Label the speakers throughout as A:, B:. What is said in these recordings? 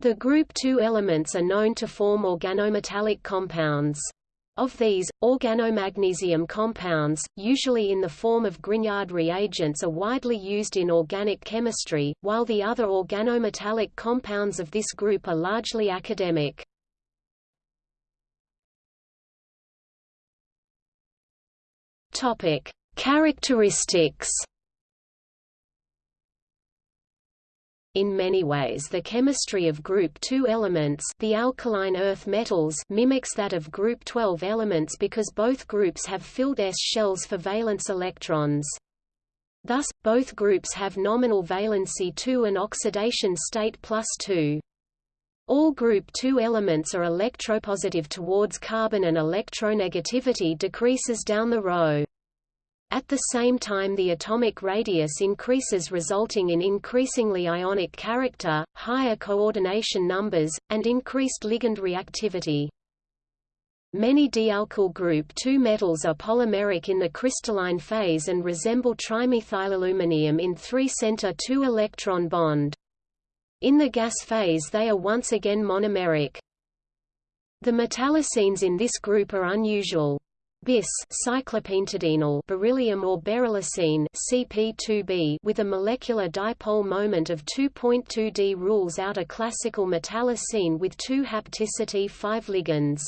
A: The group II elements are known to form organometallic compounds. Of these, organomagnesium compounds, usually in the form of Grignard reagents are widely used in organic chemistry, while the other organometallic compounds of this group are largely academic. Topic: Characteristics In many ways the chemistry of group 2 elements the alkaline earth metals mimics that of group 12 elements because both groups have filled s shells for valence electrons. Thus, both groups have nominal valency 2 and oxidation state plus 2. All group 2 elements are electropositive towards carbon and electronegativity decreases down the row. At the same time the atomic radius increases resulting in increasingly ionic character, higher coordination numbers, and increased ligand reactivity. Many dialkyl group II metals are polymeric in the crystalline phase and resemble trimethylaluminium in 3-center 2-electron bond. In the gas phase they are once again monomeric. The metallocenes in this group are unusual. Bis cyclopentadienyl beryllium or beryllocene CP2B with a molecular dipole moment of 2.2 d rules out a classical metallocene with two hapticity 5 ligands.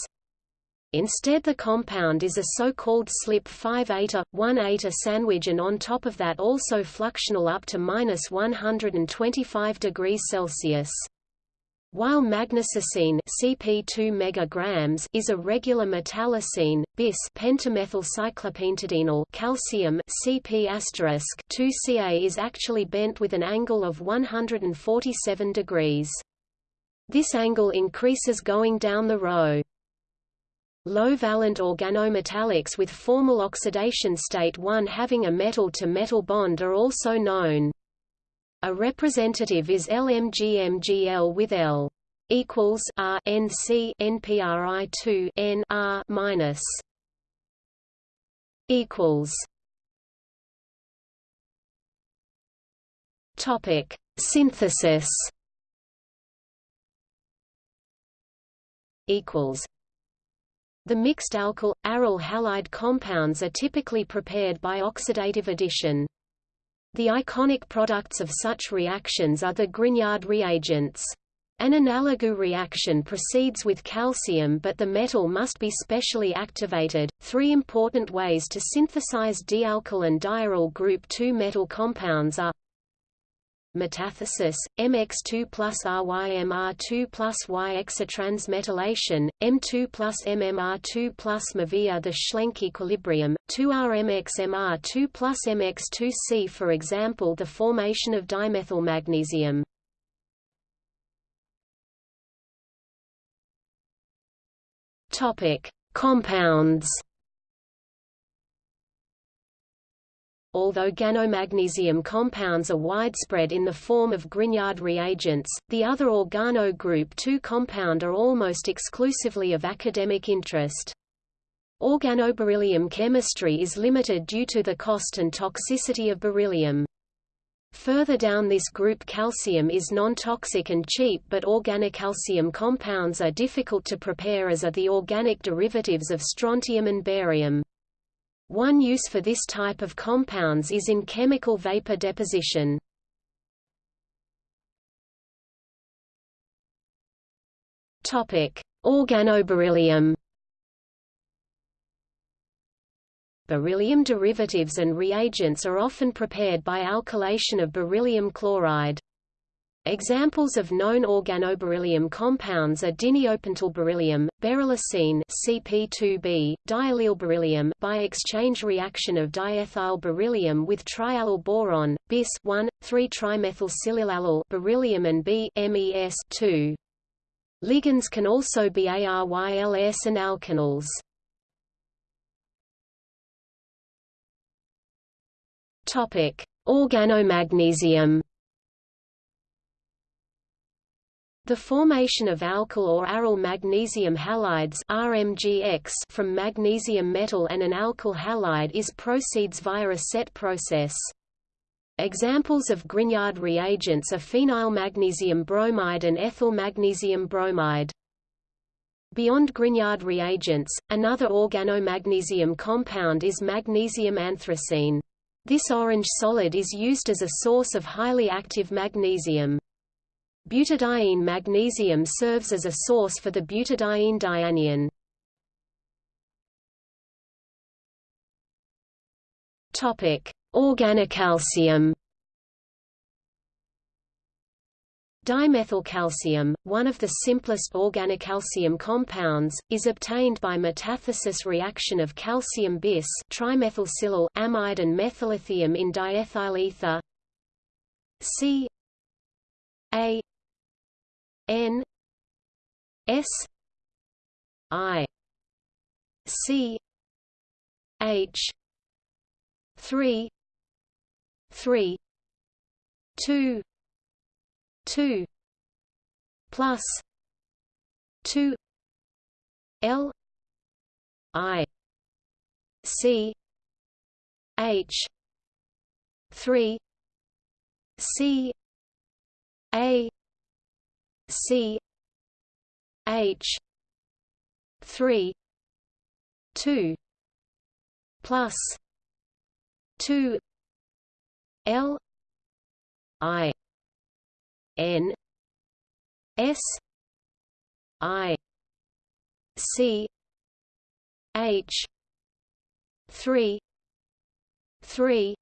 A: Instead the compound is a so-called slip 5 eta, 1 eta sandwich and on top of that also fluxional up to minus 125 degrees Celsius. While magnesocene CP2 megagrams is a regular metallocene, bis pentamethylcyclopentadienyl calcium CP 2Ca is actually bent with an angle of 147 degrees. This angle increases going down the row. Low-valent organometallics with formal oxidation state 1 having a metal-to-metal -metal bond are also known. A representative is LMGMGL with L equals R N C NPRI two N R minus equals Topic Synthesis equals the mixed alkyl, aryl halide compounds are typically prepared by oxidative addition. The iconic products of such reactions are the Grignard reagents. An analogous reaction proceeds with calcium but the metal must be specially activated. Three important ways to synthesize dialkyl and diaryl group II metal compounds are metathesis, MX2 plus RYMR2 plus Y exotransmetallation, M2 plus MMR2 plus MAVIA the Schlenk equilibrium, 2RMXMR2 plus MX2C for example the formation of dimethylmagnesium. Compounds Although ganomagnesium compounds are widespread in the form of Grignard reagents, the other organo group II compound are almost exclusively of academic interest. Organoberyllium chemistry is limited due to the cost and toxicity of beryllium. Further down this group calcium is non-toxic and cheap but organocalcium compounds are difficult to prepare as are the organic derivatives of strontium and barium. One use for this type of compounds is in chemical vapor deposition. Topic: Organoberyllium. Beryllium derivatives and reagents are often prepared by alkylation of beryllium chloride. Examples of known organoberyllium compounds are beryllium, beryllocene CP2B, diallylberyllium by exchange reaction of diethyl beryllium with triallyl boron, bis 1, 3-trimethylsilylallyl beryllium and B MES 2. Ligands can also be ARYLS and alkanols. Topic: Organomagnesium The formation of alkyl or aryl magnesium halides RMGX from magnesium metal and an alkyl halide is proceeds via a set process. Examples of Grignard reagents are phenyl magnesium bromide and ethyl magnesium bromide. Beyond Grignard reagents, another organomagnesium compound is magnesium anthracene. This orange solid is used as a source of highly active magnesium. Butadiene magnesium serves as a source for the butadiene dianion. Topic: Organocalcium. Dimethylcalcium, one of the simplest organocalcium compounds, is obtained by metathesis reaction of calcium bis trimethylsilyl amide and methyllithium in diethyl ether C A N S I C H three three two two plus two L I C H three C A C H three two plus two L I N S I C H three three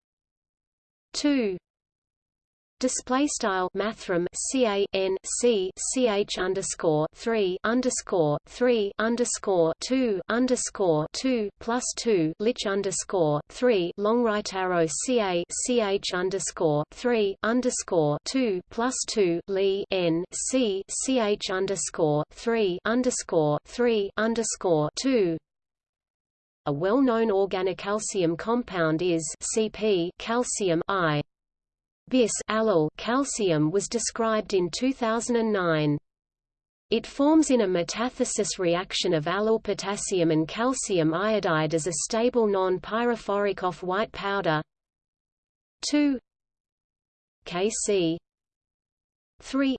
A: two Display style mathrm C A N C C H underscore three underscore three underscore two underscore two plus two lich underscore three long right arrow C A C H underscore three underscore two plus two Li N C C H underscore three underscore three underscore two. A well-known organocalcium compound is CP calcium I bis allyl calcium was described in 2009. It forms in a metathesis reaction of allyl potassium and calcium iodide as a stable non-pyrophoric off-white powder. 2 Kc. 3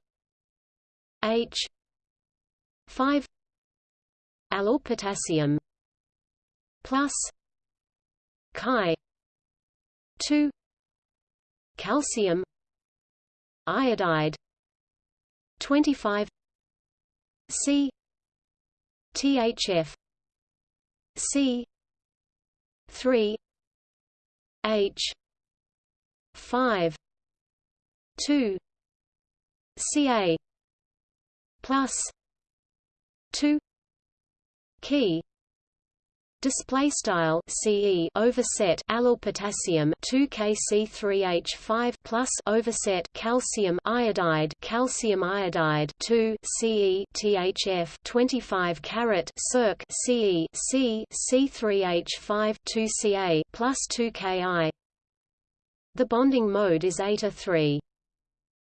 A: H. 5 allyl potassium. Plus. Chi. 2 calcium iodide 25 C THF C 3 H 5 2 Ca plus 2 key Display style CE overset allyl potassium 2Kc3H5 plus overset calcium iodide calcium iodide 2 CE THF 25 carat circ CE C C3H5 2Ca plus 2Ki. The bonding mode is eta 3.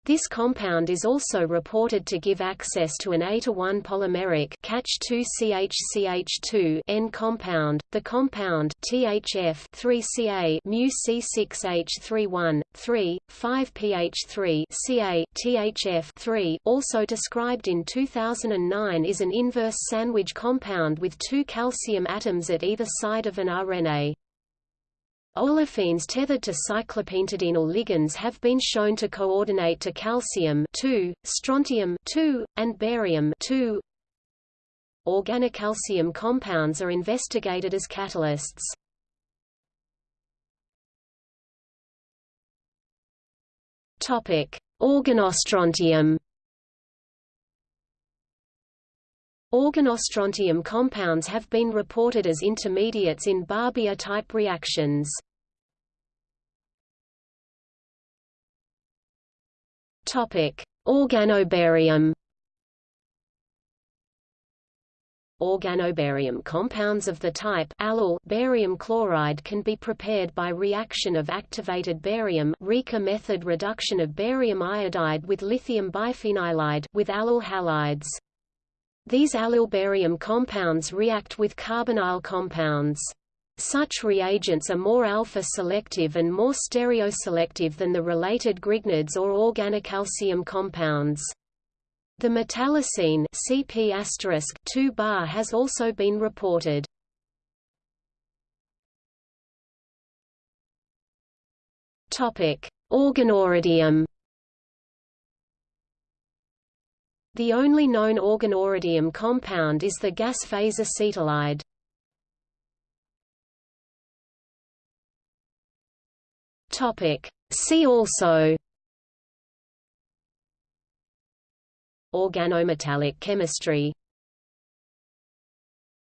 A: This compound is also reported to give access to an eta-1 polymeric CH2CH2 N compound. The compound THF 3Ca mu C6H31 3 5pH3 Ca THF 3 also described in 2009 is an inverse sandwich compound with two calcium atoms at either side of an arene. Olefins tethered to cyclopentadienyl ligands have been shown to coordinate to calcium strontium and barium Organocalcium compounds are investigated as catalysts. Organostrontium. Organostrontium compounds have been reported as intermediates in Barbier-type reactions. Organobarium Organobarium compounds of the type allyl barium chloride can be prepared by reaction of activated barium method reduction of barium iodide with lithium biphenylide with allyl halides. These allylbarium compounds react with carbonyl compounds. Such reagents are more alpha-selective and more stereoselective than the related Grignards or organocalcium compounds. The metallocene CP 2 bar has also been reported. Topic: Organoradium. The only known organoradium compound is the gas phase acetylide. Topic: See also. Organometallic chemistry